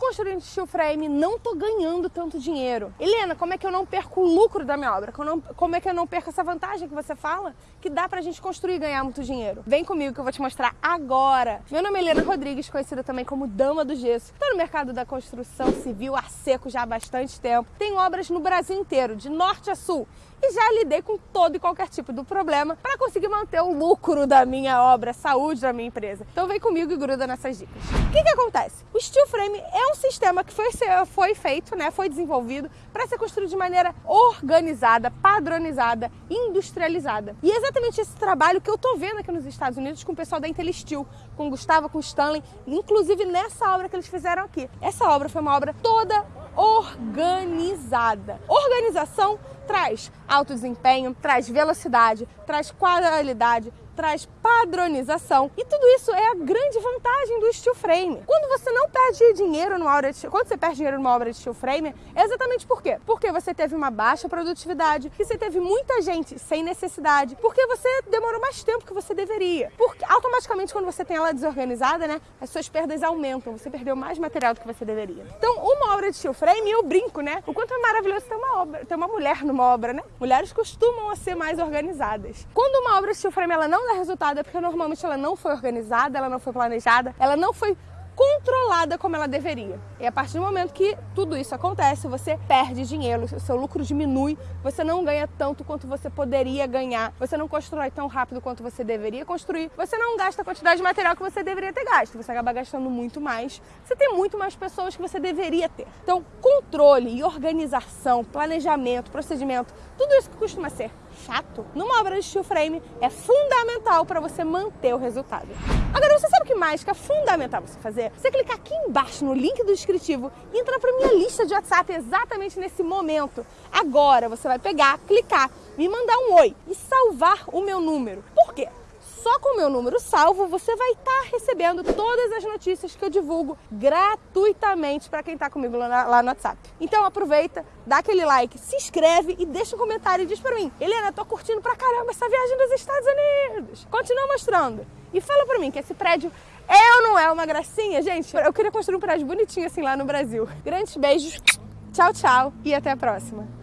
construindo steel frame, não tô ganhando tanto dinheiro. Helena, como é que eu não perco o lucro da minha obra? Como é que eu não perco essa vantagem que você fala? Que dá pra gente construir e ganhar muito dinheiro. Vem comigo que eu vou te mostrar agora. Meu nome é Helena Rodrigues, conhecida também como Dama do Gesso. Tô no mercado da construção civil a seco já há bastante tempo. Tenho obras no Brasil inteiro, de norte a sul e já lidei com todo e qualquer tipo de problema para conseguir manter o lucro da minha obra, a saúde da minha empresa. Então vem comigo e gruda nessas dicas. O que, que acontece? O steel frame é um sistema que foi, foi feito, né, foi desenvolvido para ser construído de maneira organizada, padronizada, industrializada. E é exatamente esse trabalho que eu tô vendo aqui nos Estados Unidos com o pessoal da Intelisteel, com o Gustavo, com o Stanley, inclusive nessa obra que eles fizeram aqui. Essa obra foi uma obra toda organizada. Organização traz alto desempenho, traz velocidade, traz qualidade, traz padronização e tudo isso é a grande vantagem do steel frame. Quando você não perde dinheiro numa obra de quando você perde dinheiro numa obra de steel frame, é exatamente por quê? Porque você teve uma baixa produtividade, que você teve muita gente sem necessidade, porque você demorou mais tempo que você deveria. Porque automaticamente quando você tem ela desorganizada, né, as suas perdas aumentam, você perdeu mais material do que você deveria. Então, uma obra de steel frame, eu brinco, né? O quanto é maravilhoso ter uma obra, ter uma mulher numa obra, né? Mulheres costumam ser mais organizadas. Quando uma obra de steel frame ela não dá resultado é porque normalmente ela não foi organizada, ela não foi planejada, ela não foi controlada como ela deveria. E a partir do momento que tudo isso acontece, você perde dinheiro, seu lucro diminui, você não ganha tanto quanto você poderia ganhar, você não constrói tão rápido quanto você deveria construir, você não gasta a quantidade de material que você deveria ter gasto, você acaba gastando muito mais, você tem muito mais pessoas que você deveria ter. Então, controle e organização, planejamento, procedimento, tudo isso que costuma ser chato, numa obra de steel frame é fundamental para você manter o resultado. Agora, você sabe o que mais que é fundamental você fazer? Você clicar aqui embaixo no link do descritivo e entrar para minha lista de WhatsApp exatamente nesse momento. Agora você vai pegar, clicar, me mandar um oi e salvar o meu número. Só com o meu número salvo, você vai estar tá recebendo todas as notícias que eu divulgo gratuitamente para quem está comigo lá, lá, no WhatsApp. Então aproveita, dá aquele like, se inscreve e deixa um comentário e diz para mim, Helena, tô curtindo pra caramba essa viagem dos Estados Unidos. Continua mostrando. E fala para mim que esse prédio é ou não é uma gracinha, gente? Eu queria construir um prédio bonitinho assim lá no Brasil. Grandes beijos, tchau, tchau e até a próxima.